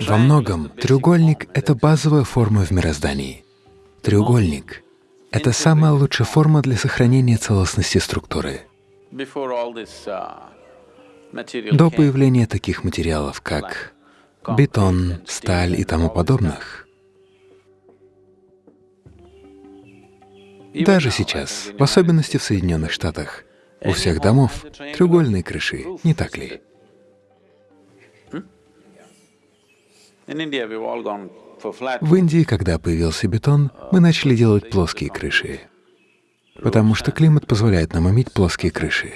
Во многом треугольник — это базовая форма в мироздании. Треугольник — это самая лучшая форма для сохранения целостности структуры. До появления таких материалов, как бетон, сталь и тому подобных, даже сейчас, в особенности в Соединенных Штатах, у всех домов треугольные крыши, не так ли? В Индии, когда появился бетон, мы начали делать плоские крыши, потому что климат позволяет нам иметь плоские крыши.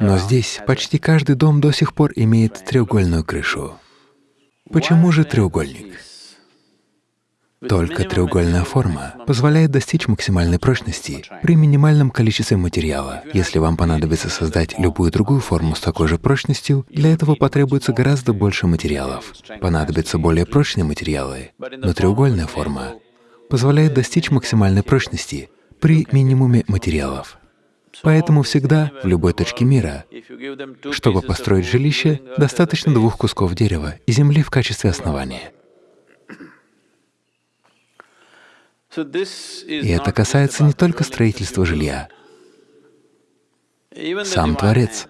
Но здесь почти каждый дом до сих пор имеет треугольную крышу. Почему же треугольник? Только треугольная форма позволяет достичь максимальной прочности при минимальном количестве материала. Если вам понадобится создать любую другую форму с такой же прочностью, для этого потребуется гораздо больше материалов. Понадобятся более прочные материалы. Но треугольная форма позволяет достичь максимальной прочности при минимуме материалов. Поэтому всегда, в любой точке мира, чтобы построить жилище, достаточно двух кусков дерева и земли в качестве основания. И это касается не только строительства жилья. Сам Творец,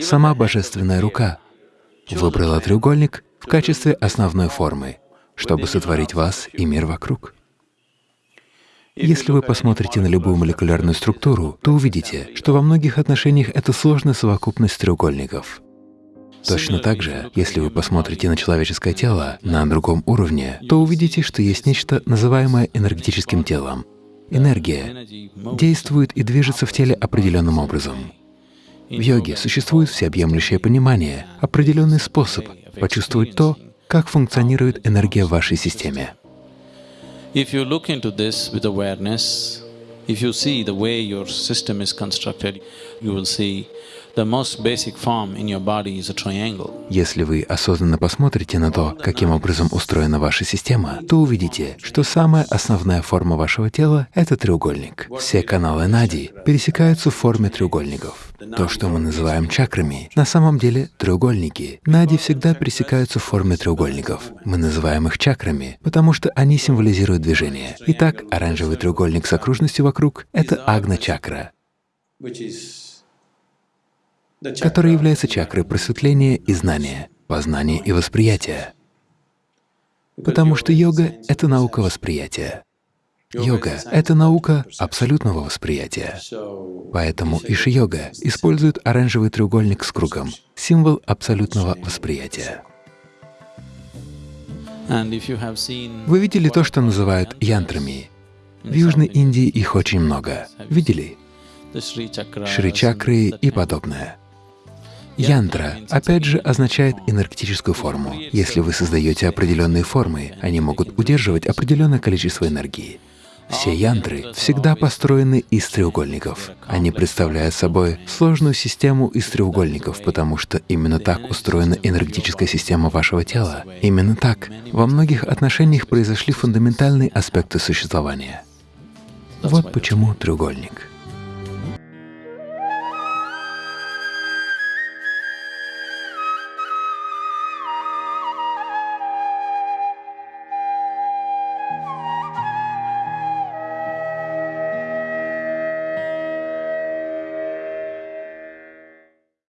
сама Божественная Рука выбрала треугольник в качестве основной формы, чтобы сотворить вас и мир вокруг. Если вы посмотрите на любую молекулярную структуру, то увидите, что во многих отношениях это сложная совокупность треугольников. Точно так же, если вы посмотрите на человеческое тело на другом уровне, то увидите, что есть нечто, называемое энергетическим телом. Энергия действует и движется в теле определенным образом. В йоге существует всеобъемлющее понимание, определенный способ почувствовать то, как функционирует энергия в вашей системе. If you see the way your system is constructed, you will see если вы осознанно посмотрите на то, каким образом устроена ваша система, то увидите, что самая основная форма вашего тела — это треугольник. Все каналы Нади пересекаются в форме треугольников. То, что мы называем чакрами, на самом деле треугольники. Нади всегда пересекаются в форме треугольников. Мы называем их чакрами, потому что они символизируют движение. Итак, оранжевый треугольник с окружностью вокруг — это агна-чакра которая является чакрой просветления и знания, познания и восприятия. Потому что йога — это наука восприятия. Йога — это наука абсолютного восприятия. Поэтому Иши-йога использует оранжевый треугольник с кругом, символ абсолютного восприятия. Вы видели то, что называют янтрами? В Южной Индии их очень много. Видели? Шри-чакры и подобное. Янтра, опять же, означает энергетическую форму. Если вы создаете определенные формы, они могут удерживать определенное количество энергии. Все янтры всегда построены из треугольников. Они представляют собой сложную систему из треугольников, потому что именно так устроена энергетическая система вашего тела. Именно так во многих отношениях произошли фундаментальные аспекты существования. Вот почему треугольник.